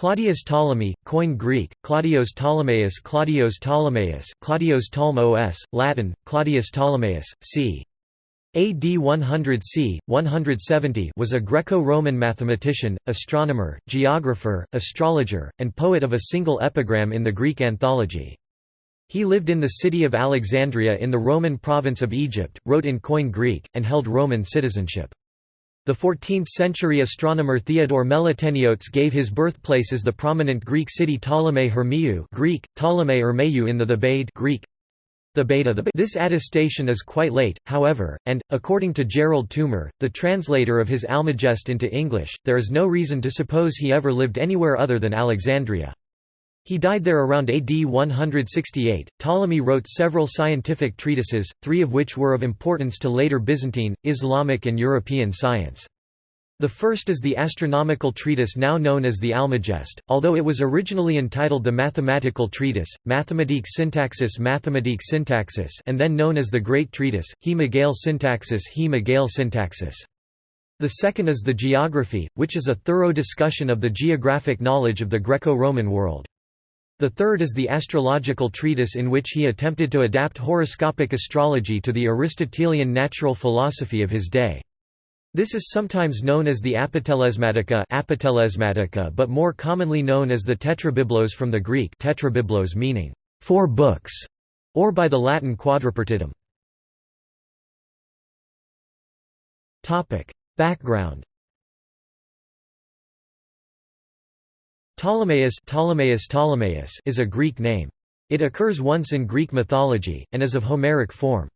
Claudius Ptolemy, Koine Greek, Claudios Ptolemaeus Claudios Ptolemaeus Claudios Ptolemaeus, Latin, Claudius Ptolemaeus, c. AD 100 c. 170 was a Greco-Roman mathematician, astronomer, geographer, astrologer, and poet of a single epigram in the Greek anthology. He lived in the city of Alexandria in the Roman province of Egypt, wrote in Koine Greek, and held Roman citizenship. The 14th-century astronomer Theodore Meliteniotes gave his birthplace as the prominent Greek city Ptolemais Hermiou Greek, Ptolemy in the Thebaid Greek, the beta the This attestation is quite late, however, and, according to Gerald Toomer, the translator of his Almagest into English, there is no reason to suppose he ever lived anywhere other than Alexandria. He died there around AD 168. Ptolemy wrote several scientific treatises, three of which were of importance to later Byzantine, Islamic, and European science. The first is the astronomical treatise now known as the Almagest, although it was originally entitled the Mathematical Treatise, Mathematique Syntaxis Mathematique Syntaxis and then known as the Great Treatise, He Megale Syntaxis He Megale Syntaxis. The second is the Geography, which is a thorough discussion of the geographic knowledge of the Greco-Roman world. The third is the astrological treatise in which he attempted to adapt horoscopic astrology to the Aristotelian natural philosophy of his day. This is sometimes known as the Apotelesmatika, Apotelesmatika but more commonly known as the Tetrabiblos from the Greek tetrabiblos meaning four books, or by the Latin quadripartitum. Background Ptolemaeus, Ptolemaeus, Ptolemaeus is a Greek name. It occurs once in Greek mythology, and is of Homeric form.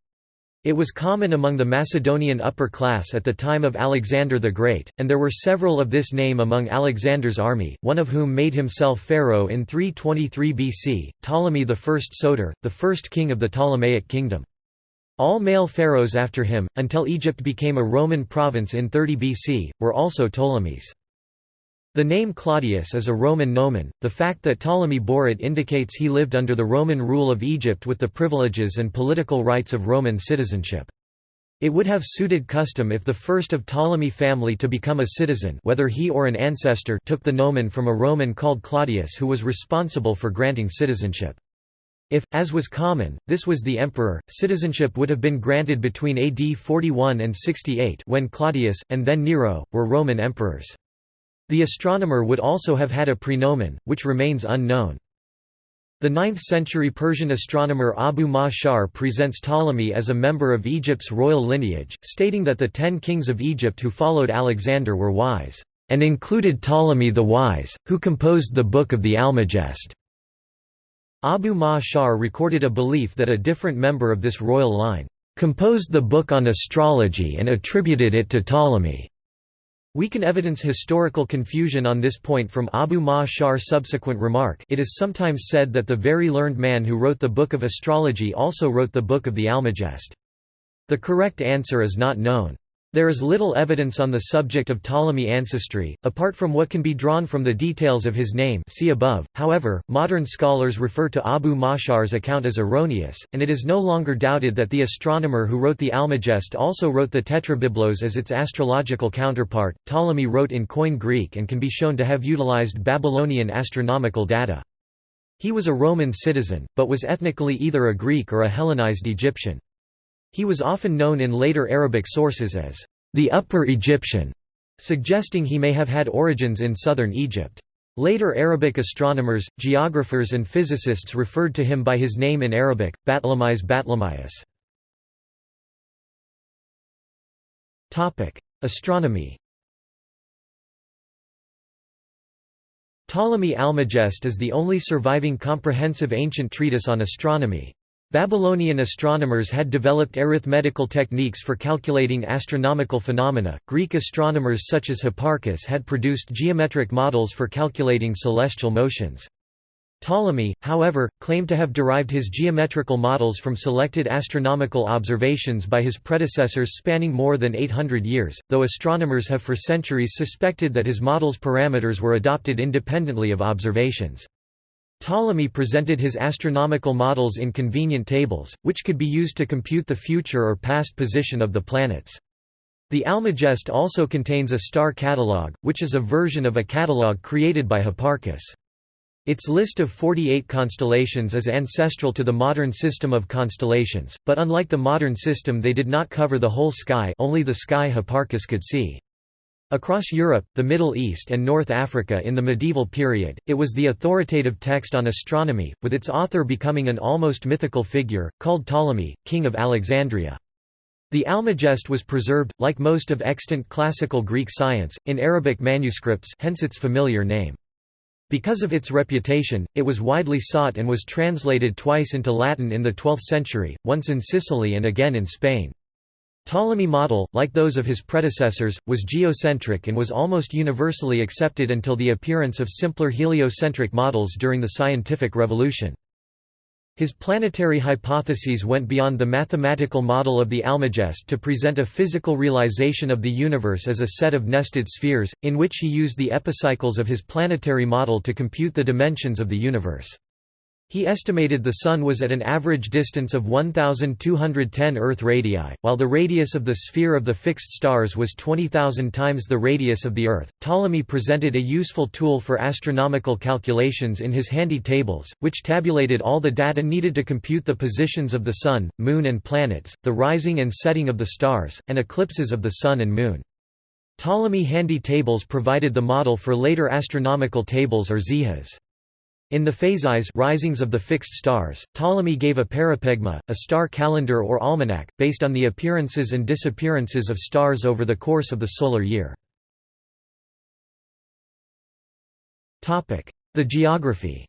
It was common among the Macedonian upper class at the time of Alexander the Great, and there were several of this name among Alexander's army, one of whom made himself pharaoh in 323 BC, Ptolemy I Soter, the first king of the Ptolemaic kingdom. All male pharaohs after him, until Egypt became a Roman province in 30 BC, were also Ptolemies. The name Claudius is a Roman nomen, the fact that Ptolemy bore it indicates he lived under the Roman rule of Egypt with the privileges and political rights of Roman citizenship. It would have suited custom if the first of Ptolemy family to become a citizen whether he or an ancestor took the nomen from a Roman called Claudius who was responsible for granting citizenship. If, as was common, this was the emperor, citizenship would have been granted between AD 41 and 68 when Claudius, and then Nero, were Roman emperors. The astronomer would also have had a prenomen, which remains unknown. The 9th-century Persian astronomer Abu Ma'shar presents Ptolemy as a member of Egypt's royal lineage, stating that the ten kings of Egypt who followed Alexander were wise, and included Ptolemy the Wise, who composed the Book of the Almagest. Abu Ma'shar recorded a belief that a different member of this royal line, "...composed the book on astrology and attributed it to Ptolemy." We can evidence historical confusion on this point from Abu Ma'shar's subsequent remark it is sometimes said that the very learned man who wrote the Book of Astrology also wrote the Book of the Almagest. The correct answer is not known. There is little evidence on the subject of Ptolemy ancestry, apart from what can be drawn from the details of his name see above. However, modern scholars refer to Abu Ma'shar's account as erroneous, and it is no longer doubted that the astronomer who wrote the Almagest also wrote the Tetrabiblos as its astrological counterpart. Ptolemy wrote in Koine Greek and can be shown to have utilized Babylonian astronomical data. He was a Roman citizen, but was ethnically either a Greek or a Hellenized Egyptian. He was often known in later Arabic sources as the Upper Egyptian, suggesting he may have had origins in southern Egypt. Later Arabic astronomers, geographers and physicists referred to him by his name in Arabic, Batlamyes Batlamyus. Astronomy Ptolemy Almagest is the only surviving comprehensive ancient treatise on astronomy. Babylonian astronomers had developed arithmetical techniques for calculating astronomical phenomena. Greek astronomers such as Hipparchus had produced geometric models for calculating celestial motions. Ptolemy, however, claimed to have derived his geometrical models from selected astronomical observations by his predecessors spanning more than 800 years, though astronomers have for centuries suspected that his models' parameters were adopted independently of observations. Ptolemy presented his astronomical models in convenient tables, which could be used to compute the future or past position of the planets. The Almagest also contains a star catalogue, which is a version of a catalogue created by Hipparchus. Its list of 48 constellations is ancestral to the modern system of constellations, but unlike the modern system they did not cover the whole sky only the sky Hipparchus could see. Across Europe, the Middle East and North Africa in the medieval period, it was the authoritative text on astronomy, with its author becoming an almost mythical figure, called Ptolemy, king of Alexandria. The Almagest was preserved, like most of extant classical Greek science, in Arabic manuscripts hence its familiar name. Because of its reputation, it was widely sought and was translated twice into Latin in the 12th century, once in Sicily and again in Spain. Ptolemy model, like those of his predecessors, was geocentric and was almost universally accepted until the appearance of simpler heliocentric models during the scientific revolution. His planetary hypotheses went beyond the mathematical model of the Almagest to present a physical realization of the universe as a set of nested spheres, in which he used the epicycles of his planetary model to compute the dimensions of the universe. He estimated the Sun was at an average distance of 1,210 Earth radii, while the radius of the sphere of the fixed stars was 20,000 times the radius of the Earth. Ptolemy presented a useful tool for astronomical calculations in his handy tables, which tabulated all the data needed to compute the positions of the Sun, Moon, and planets, the rising and setting of the stars, and eclipses of the Sun and Moon. Ptolemy handy tables provided the model for later astronomical tables or zijes. In the phasis risings of the fixed stars, Ptolemy gave a parapegma, a star calendar or almanac, based on the appearances and disappearances of stars over the course of the solar year. The geography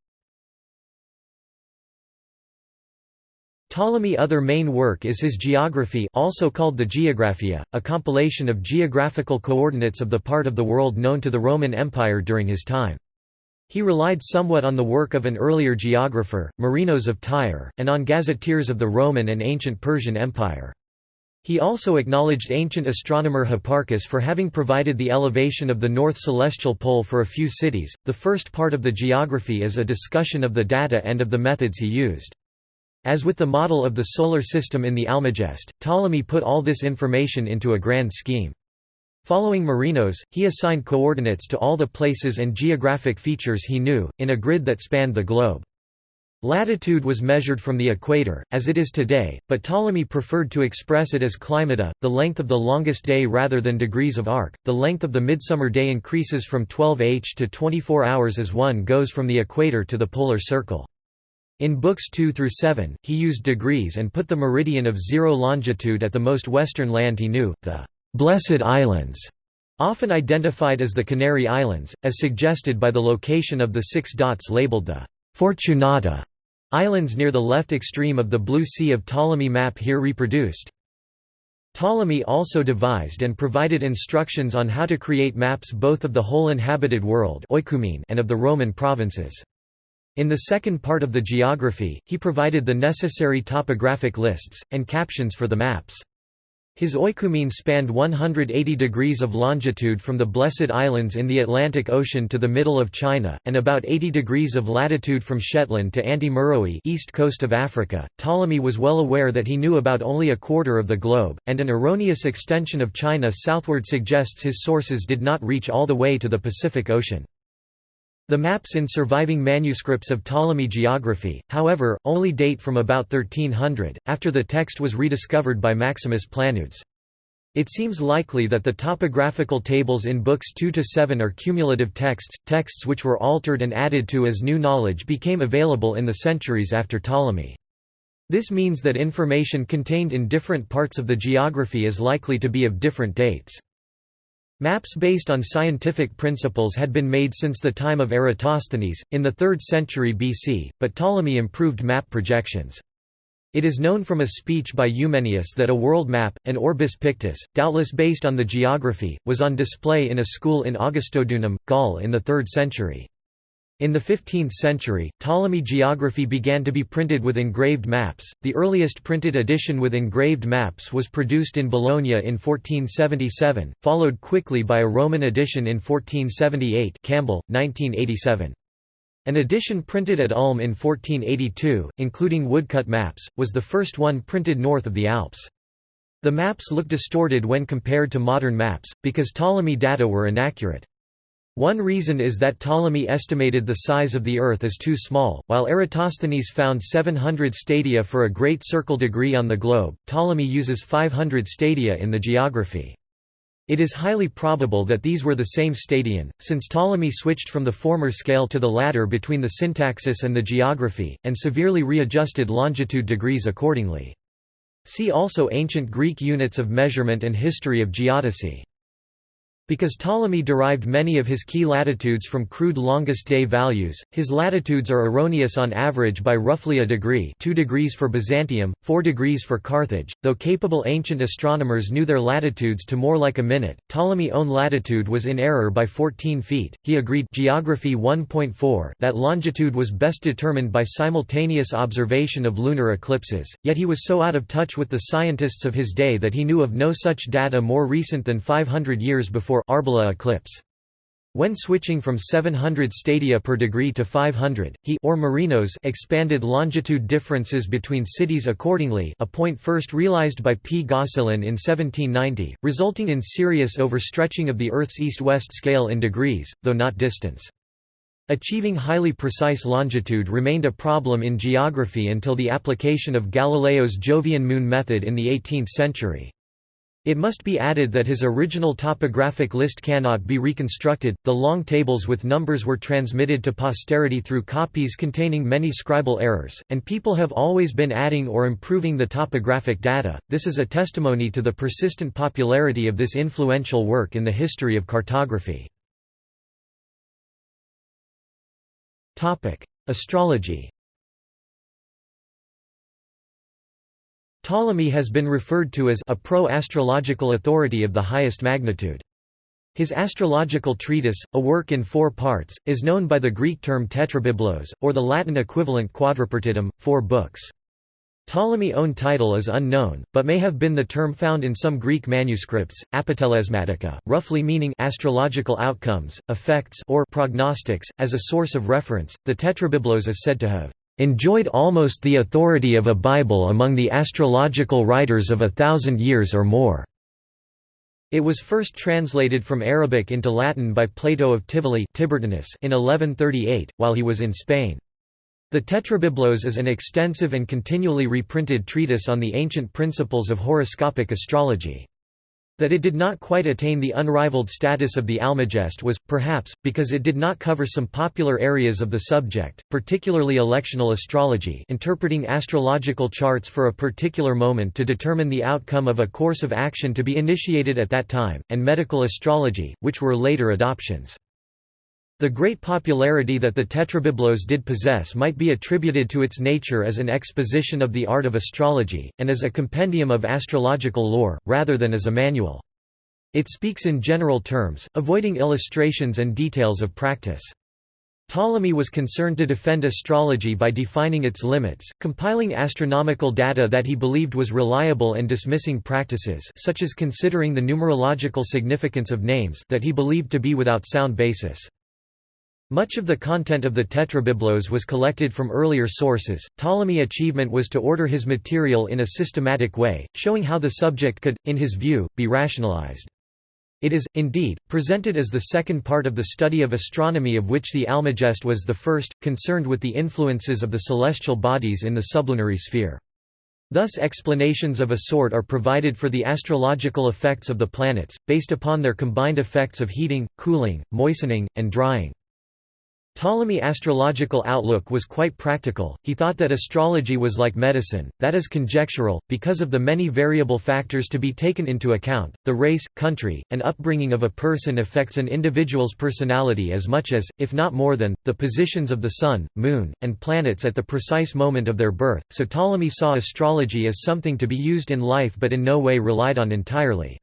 Ptolemy other main work is his Geography also called the Geographia, a compilation of geographical coordinates of the part of the world known to the Roman Empire during his time. He relied somewhat on the work of an earlier geographer, Marinos of Tyre, and on gazetteers of the Roman and ancient Persian Empire. He also acknowledged ancient astronomer Hipparchus for having provided the elevation of the north celestial pole for a few cities. The first part of the geography is a discussion of the data and of the methods he used. As with the model of the solar system in the Almagest, Ptolemy put all this information into a grand scheme. Following Marinos, he assigned coordinates to all the places and geographic features he knew, in a grid that spanned the globe. Latitude was measured from the equator, as it is today, but Ptolemy preferred to express it as climata, the length of the longest day rather than degrees of arc. The length of the midsummer day increases from 12 h to 24 hours as one goes from the equator to the polar circle. In books 2 through 7, he used degrees and put the meridian of zero longitude at the most western land he knew, the Blessed Islands, often identified as the Canary Islands, as suggested by the location of the six dots labeled the Fortunata Islands near the left extreme of the Blue Sea of Ptolemy map here reproduced. Ptolemy also devised and provided instructions on how to create maps both of the whole inhabited world and of the Roman provinces. In the second part of the geography, he provided the necessary topographic lists, and captions for the maps. His oikoumene spanned 180 degrees of longitude from the Blessed Islands in the Atlantic Ocean to the middle of China, and about 80 degrees of latitude from Shetland to Anti-Meroe east coast of Africa. Ptolemy was well aware that he knew about only a quarter of the globe, and an erroneous extension of China southward suggests his sources did not reach all the way to the Pacific Ocean. The maps in surviving manuscripts of Ptolemy geography, however, only date from about 1300, after the text was rediscovered by Maximus Planudes. It seems likely that the topographical tables in books 2 to 7 are cumulative texts, texts which were altered and added to as new knowledge became available in the centuries after Ptolemy. This means that information contained in different parts of the geography is likely to be of different dates. Maps based on scientific principles had been made since the time of Eratosthenes, in the 3rd century BC, but Ptolemy improved map projections. It is known from a speech by Eumenius that a world map, an orbis pictus, doubtless based on the geography, was on display in a school in Augustodunum, Gaul in the 3rd century. In the 15th century, Ptolemy geography began to be printed with engraved maps. The earliest printed edition with engraved maps was produced in Bologna in 1477, followed quickly by a Roman edition in 1478 Campbell, 1987. An edition printed at Ulm in 1482, including woodcut maps, was the first one printed north of the Alps. The maps look distorted when compared to modern maps, because Ptolemy data were inaccurate. One reason is that Ptolemy estimated the size of the Earth as too small, while Eratosthenes found 700 stadia for a great circle degree on the globe, Ptolemy uses 500 stadia in the geography. It is highly probable that these were the same stadion, since Ptolemy switched from the former scale to the latter between the syntaxis and the geography, and severely readjusted longitude degrees accordingly. See also Ancient Greek units of measurement and History of geodesy. Because Ptolemy derived many of his key latitudes from crude longest day values, his latitudes are erroneous on average by roughly a degree 2 degrees for Byzantium, 4 degrees for Carthage, though capable ancient astronomers knew their latitudes to more like a minute. Ptolemy's own latitude was in error by 14 feet. He agreed Geography 1.4 that longitude was best determined by simultaneous observation of lunar eclipses, yet he was so out of touch with the scientists of his day that he knew of no such data more recent than 500 years before for Arbela eclipse. When switching from 700 stadia per degree to 500, he or Marinos expanded longitude differences between cities accordingly a point first realized by P. Gosselin in 1790, resulting in serious overstretching of the Earth's east-west scale in degrees, though not distance. Achieving highly precise longitude remained a problem in geography until the application of Galileo's Jovian moon method in the 18th century. It must be added that his original topographic list cannot be reconstructed. The long tables with numbers were transmitted to posterity through copies containing many scribal errors, and people have always been adding or improving the topographic data. This is a testimony to the persistent popularity of this influential work in the history of cartography. Astrology. Ptolemy has been referred to as a pro-astrological authority of the highest magnitude. His astrological treatise, a work in four parts, is known by the Greek term tetrabiblos, or the Latin equivalent quadripartitum, four books. Ptolemy's own title is unknown, but may have been the term found in some Greek manuscripts, apotellesmatica, roughly meaning astrological outcomes, effects or prognostics. As a source of reference, the Tetrabiblos is said to have enjoyed almost the authority of a Bible among the astrological writers of a thousand years or more. It was first translated from Arabic into Latin by Plato of Tivoli in 1138, while he was in Spain. The Tetrabiblos is an extensive and continually reprinted treatise on the ancient principles of horoscopic astrology. That it did not quite attain the unrivaled status of the Almagest was, perhaps, because it did not cover some popular areas of the subject, particularly electional astrology interpreting astrological charts for a particular moment to determine the outcome of a course of action to be initiated at that time, and medical astrology, which were later adoptions. The great popularity that the Tetrabiblos did possess might be attributed to its nature as an exposition of the art of astrology, and as a compendium of astrological lore, rather than as a manual. It speaks in general terms, avoiding illustrations and details of practice. Ptolemy was concerned to defend astrology by defining its limits, compiling astronomical data that he believed was reliable and dismissing practices such as considering the numerological significance of names that he believed to be without sound basis. Much of the content of the Tetrabiblos was collected from earlier sources. Ptolemy's achievement was to order his material in a systematic way, showing how the subject could, in his view, be rationalized. It is, indeed, presented as the second part of the study of astronomy of which the Almagest was the first, concerned with the influences of the celestial bodies in the sublunary sphere. Thus explanations of a sort are provided for the astrological effects of the planets, based upon their combined effects of heating, cooling, moistening, and drying. Ptolemy's astrological outlook was quite practical, he thought that astrology was like medicine, that is conjectural, because of the many variable factors to be taken into account, the race, country, and upbringing of a person affects an individual's personality as much as, if not more than, the positions of the sun, moon, and planets at the precise moment of their birth, so Ptolemy saw astrology as something to be used in life but in no way relied on entirely.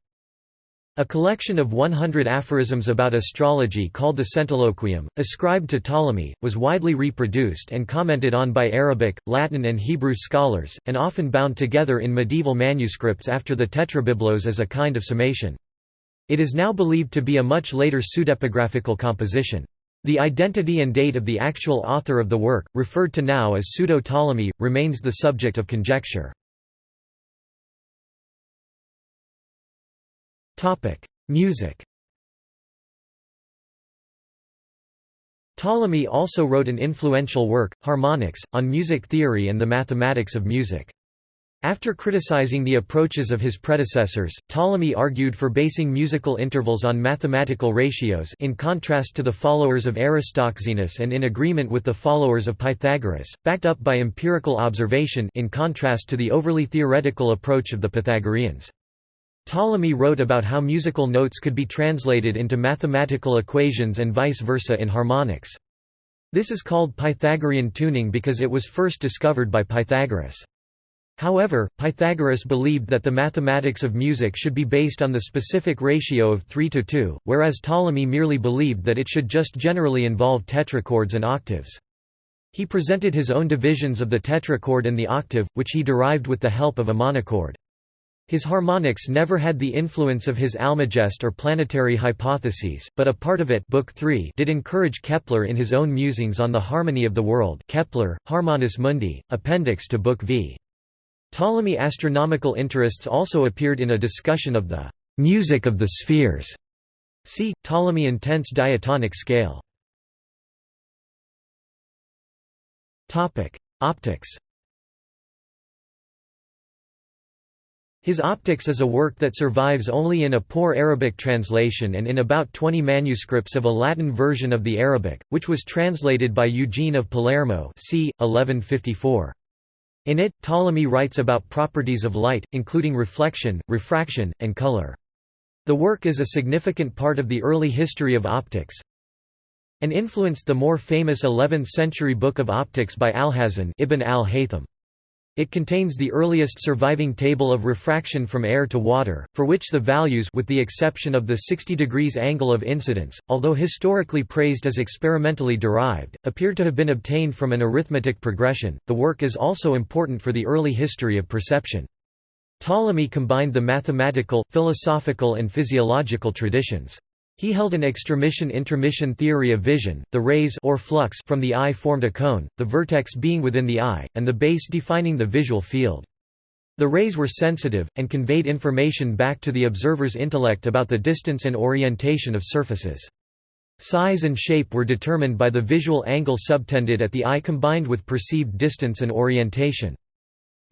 A collection of 100 aphorisms about astrology called the Centiloquium, ascribed to Ptolemy, was widely reproduced and commented on by Arabic, Latin and Hebrew scholars, and often bound together in medieval manuscripts after the Tetrabiblos as a kind of summation. It is now believed to be a much later pseudepigraphical composition. The identity and date of the actual author of the work, referred to now as Pseudo-Ptolemy, remains the subject of conjecture. Music Ptolemy also wrote an influential work, Harmonics, on music theory and the mathematics of music. After criticizing the approaches of his predecessors, Ptolemy argued for basing musical intervals on mathematical ratios in contrast to the followers of Aristoxenus and in agreement with the followers of Pythagoras, backed up by empirical observation in contrast to the overly theoretical approach of the Pythagoreans. Ptolemy wrote about how musical notes could be translated into mathematical equations and vice versa in harmonics. This is called Pythagorean tuning because it was first discovered by Pythagoras. However, Pythagoras believed that the mathematics of music should be based on the specific ratio of 3 to 2, whereas Ptolemy merely believed that it should just generally involve tetrachords and octaves. He presented his own divisions of the tetrachord and the octave, which he derived with the help of a monochord. His harmonics never had the influence of his Almagest or planetary hypotheses, but a part of it Book 3 did encourage Kepler in his own musings on the harmony of the world Kepler, Harmonices Mundi, appendix to Book V. Ptolemy astronomical interests also appeared in a discussion of the music of the spheres. See, Ptolemy intense diatonic scale. Optics His Optics is a work that survives only in a poor Arabic translation and in about 20 manuscripts of a Latin version of the Arabic, which was translated by Eugene of Palermo c. 1154. In it, Ptolemy writes about properties of light, including reflection, refraction, and color. The work is a significant part of the early history of optics and influenced the more famous 11th-century Book of Optics by Alhazen Ibn al-Haytham. It contains the earliest surviving table of refraction from air to water, for which the values with the exception of the 60 degrees angle of incidence, although historically praised as experimentally derived, appear to have been obtained from an arithmetic progression. The work is also important for the early history of perception. Ptolemy combined the mathematical, philosophical and physiological traditions. He held an extramission-intramission theory of vision, the rays or flux from the eye formed a cone, the vertex being within the eye, and the base defining the visual field. The rays were sensitive, and conveyed information back to the observer's intellect about the distance and orientation of surfaces. Size and shape were determined by the visual angle subtended at the eye combined with perceived distance and orientation.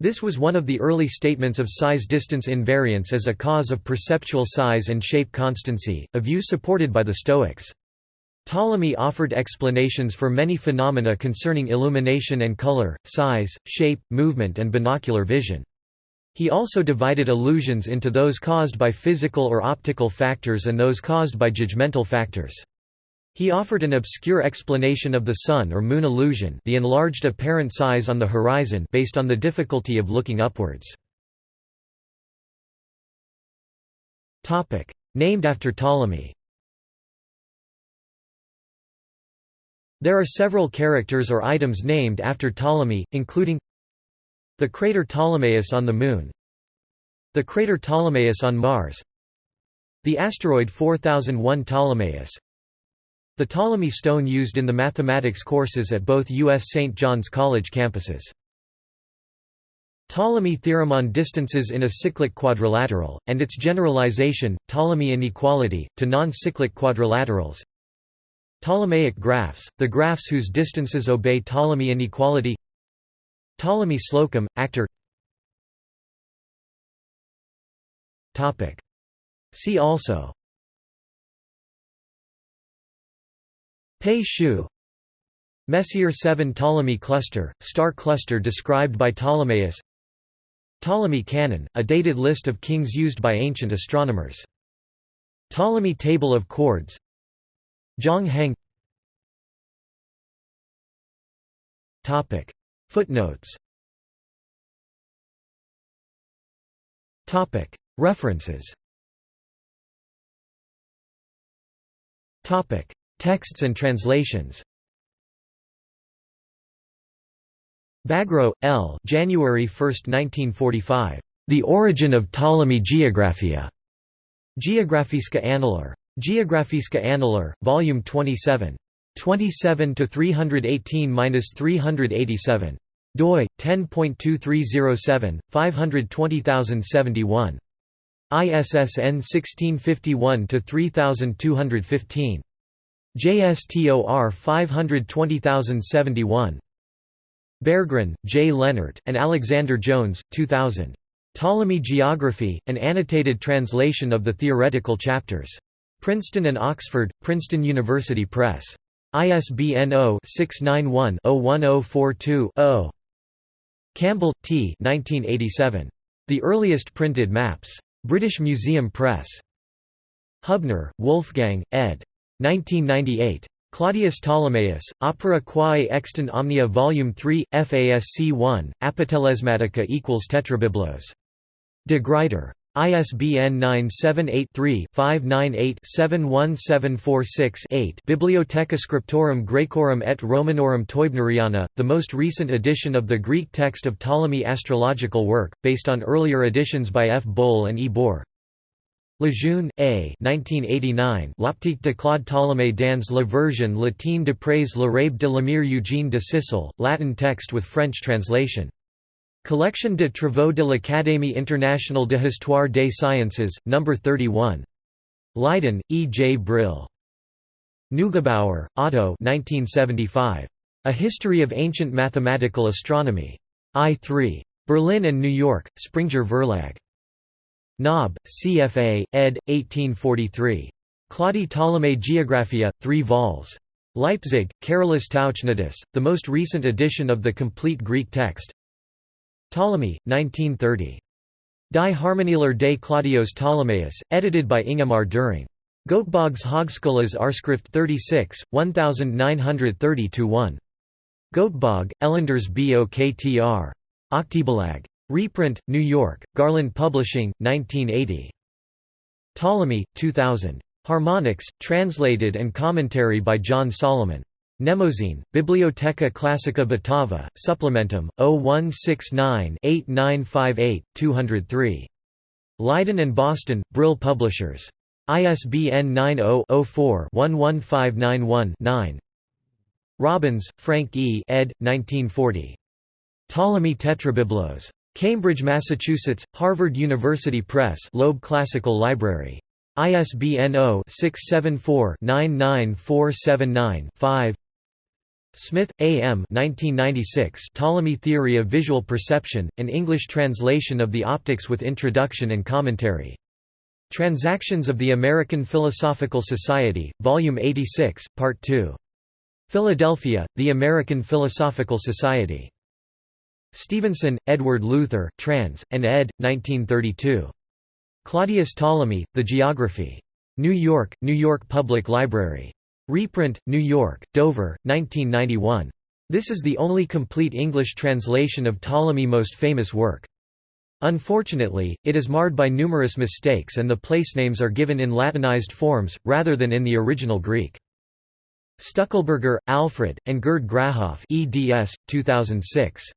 This was one of the early statements of size-distance invariance as a cause of perceptual size and shape constancy, a view supported by the Stoics. Ptolemy offered explanations for many phenomena concerning illumination and color, size, shape, movement and binocular vision. He also divided illusions into those caused by physical or optical factors and those caused by judgmental factors. He offered an obscure explanation of the Sun or Moon illusion the enlarged apparent size on the horizon based on the difficulty of looking upwards. Named after Ptolemy There are several characters or items named after Ptolemy, including the crater Ptolemaeus on the Moon the crater Ptolemaeus on Mars the asteroid 4001 Ptolemaeus the Ptolemy stone used in the mathematics courses at both U.S. St. John's College campuses. Ptolemy theorem on distances in a cyclic quadrilateral, and its generalization, Ptolemy inequality, to non-cyclic quadrilaterals. Ptolemaic graphs, the graphs whose distances obey Ptolemy inequality Ptolemy Slocum, actor See also Pei Xiu. Messier 7 Ptolemy cluster, star cluster described by Ptolemaeus Ptolemy canon, a dated list of kings used by ancient astronomers. Ptolemy table of chords. Zhang Heng. Footnotes. References Texts and translations Bagrow, L. January 1, 1945. The Origin of Ptolemy Geographia. Geografiska Annaler. Geografiska Annaler, Volume 27. 27 to 318-387. doi 10.2307 520071. ISSN 1651-3215. JSTOR 520071. Berggren, J. Leonard, and Alexander Jones, 2000. Ptolemy Geography, an annotated translation of the theoretical chapters. Princeton and Oxford, Princeton University Press. ISBN 0-691-01042-0. Campbell, T. 1987. The Earliest Printed Maps. British Museum Press. Hubner, Wolfgang, ed. 1998. Claudius Ptolemaeus, Opera Quae Extant Omnia Vol. 3, FASC 1, Apotelesmatika equals Tetrabiblos. De Gruyter. ISBN 978-3-598-71746-8 Bibliotheca Scriptorum Graecorum et Romanorum Teubneriana, the most recent edition of the Greek text of Ptolemy astrological work, based on earlier editions by F. Boll and E. Boer. Lejeune, A. 1989. L'optique de Claude Ptolémée dans la version latine de près l'Arabe de l'Emir Eugène de Sicile, Latin text with French translation. Collection de travaux de l'Académie internationale de Histoire des Sciences, No. 31. Leiden, E. J. Brill. Neugebauer, Otto 1975. A History of Ancient Mathematical Astronomy. I3. Berlin and New York, Springer Verlag. Nobbe, CFA, ed. 1843. Claudi Ptolemy Geographia, 3 vols. Leipzig, Carolus Tauchnidis, the most recent edition of the complete Greek text. Ptolemy, 1930. Die Harmonielehre des Claudios Ptolemaeus, edited by Ingemar Düring. Göteborgs Högskolas Arskrift 36, 1930-1. Göteborg, Elenders Boktr. Oktoberlag. Reprint, New York, Garland Publishing, 1980. Ptolemy, 2000. Harmonics, translated and commentary by John Solomon. Mnemosyne, Bibliotheca Classica Batava, Supplementum, 0169-8958-203. Leiden and Boston, Brill Publishers. ISBN 90-04-11591-9 Robbins, Frank E. ed. 1940. Ptolemy Tetrabiblos. Cambridge, Massachusetts, Harvard University Press Loeb Classical Library. ISBN 0-674-99479-5 Smith, A. M. 1996 Ptolemy Theory of Visual Perception, an English translation of the Optics with Introduction and Commentary. Transactions of the American Philosophical Society, Volume 86, Part 2. Philadelphia, The American Philosophical Society. Stevenson, Edward Luther, trans. and ed. 1932. Claudius Ptolemy, The Geography. New York, New York Public Library. Reprint, New York, Dover, 1991. This is the only complete English translation of Ptolemy's most famous work. Unfortunately, it is marred by numerous mistakes and the place names are given in Latinized forms, rather than in the original Greek. Stuckelberger, Alfred, and Gerd Grahof eds. 2006.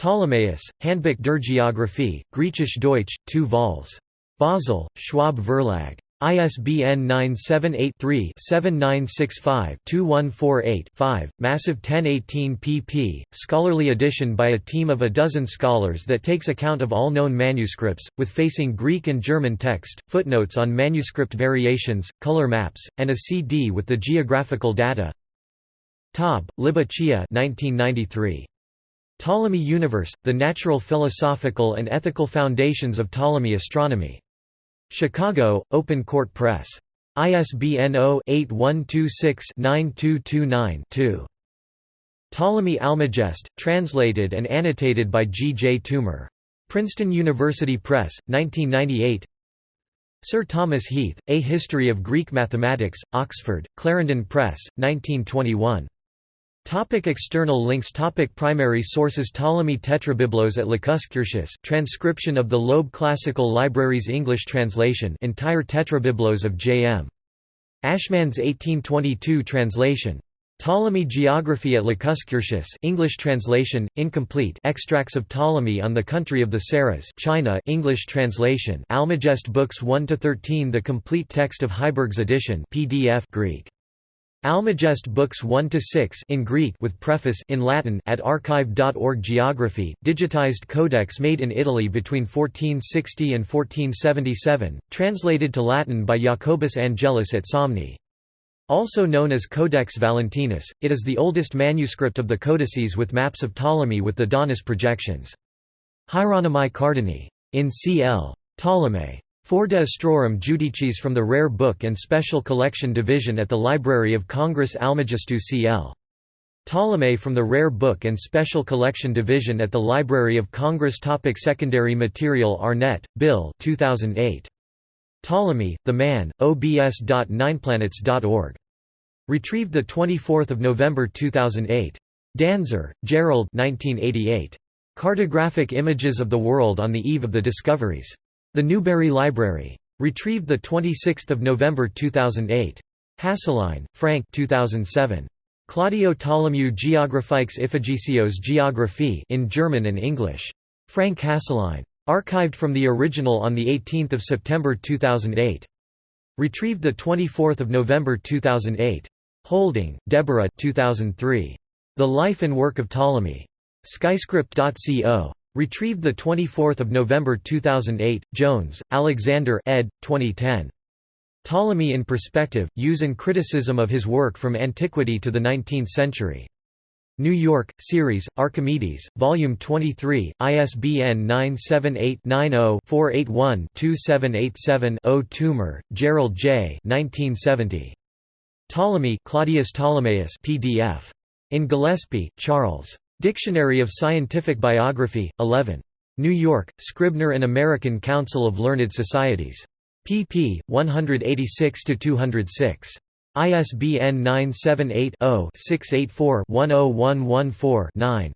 Ptolemaios, Handbuch der Geographie, Griechisch Deutsch, 2 vols. Basel, Schwab Verlag. ISBN 978-3-7965-2148-5, massive 1018 pp. Scholarly edition by a team of a dozen scholars that takes account of all known manuscripts, with facing Greek and German text, footnotes on manuscript variations, color maps, and a CD with the geographical data. Taub, Liba Chaia 1993. Ptolemy Universe, The Natural Philosophical and Ethical Foundations of Ptolemy Astronomy. Chicago, Open Court Press. ISBN 0-8126-9229-2. Ptolemy Almagest, translated and annotated by G. J. Toomer. Princeton University Press, 1998 Sir Thomas Heath, A History of Greek Mathematics, Oxford, Clarendon Press, 1921. Topic external links Topic Primary sources Ptolemy Tetrabiblos at Lacuscurtius transcription of the Loeb Classical Library's English translation entire Tetrabiblos of J.M. Ashmand's 1822 translation. Ptolemy Geography at Lacuscurtius English translation, incomplete extracts of Ptolemy on the country of the Saras China English translation Almagest Books 1–13 The complete text of Heiberg's edition PDF Greek Almagest books 1 to 6 in Greek with preface in Latin at archive.org Geography digitized codex made in Italy between 1460 and 1477 translated to Latin by Jacobus Angelus at Somni also known as Codex Valentinus, it is the oldest manuscript of the codices with maps of Ptolemy with the Daunus projections. Hieronymi Cardini. In C.L. Ptolemy. Four de Astrorum Judicis from the Rare Book and Special Collection Division at the Library of Congress Almagestu cl. Ptolemy from the Rare Book and Special Collection Division at the Library of Congress Topic Secondary material Arnett, Bill 2008. Ptolemy, The Man, obs.nineplanets.org. Retrieved 24 November 2008. Danzer, Gerald 1988. Cartographic Images of the World on the Eve of the Discoveries. The Newberry Library. Retrieved 26 November 2008. Hasseline, Frank 2007. Claudio Ptolemy Geographiques Iphigesios Geographie in German and English. Frank Hasseline. Archived from the original on 18 September 2008. Retrieved 24 November 2008. Houlding, Deborah 2003. The Life and Work of Ptolemy. Skyscript.co. Retrieved 24 November 2008, Jones, Alexander ed. 2010. Ptolemy in Perspective, Use and Criticism of His Work from Antiquity to the Nineteenth Century. New York, Series, Archimedes, Volume 23, ISBN 978-90-481-2787-0 Toomer, Gerald J. 1970. Ptolemy Claudius Ptolemaeus PDF. In Gillispie, Charles. Dictionary of Scientific Biography, 11. New York, Scribner and American Council of Learned Societies. pp. 186–206. ISBN 978-0-684-10114-9.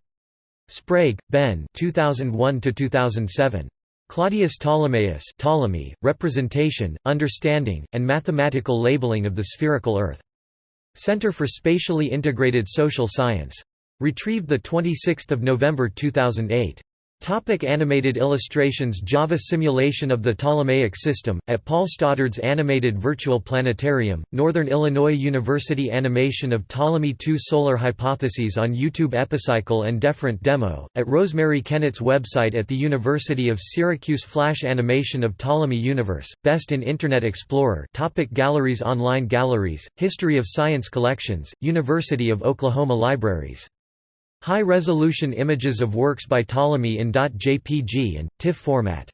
Sprague, Ben 2001–2007. Claudius Ptolemaeus Ptolemy, Representation, Understanding, and Mathematical Labeling of the Spherical Earth. Center for Spatially Integrated Social Science. Retrieved 26 November 2008. Topic animated illustrations Java simulation of the Ptolemaic system, at Paul Stoddard's Animated Virtual Planetarium, Northern Illinois University Animation of Ptolemy II Solar Hypotheses on YouTube Epicycle and Deferent Demo, at Rosemary Kennett's website at the University of Syracuse Flash Animation of Ptolemy Universe, Best in Internet Explorer topic Galleries Online galleries, History of Science Collections, University of Oklahoma Libraries High-resolution images of works by Ptolemy in .jpg and, TIFF format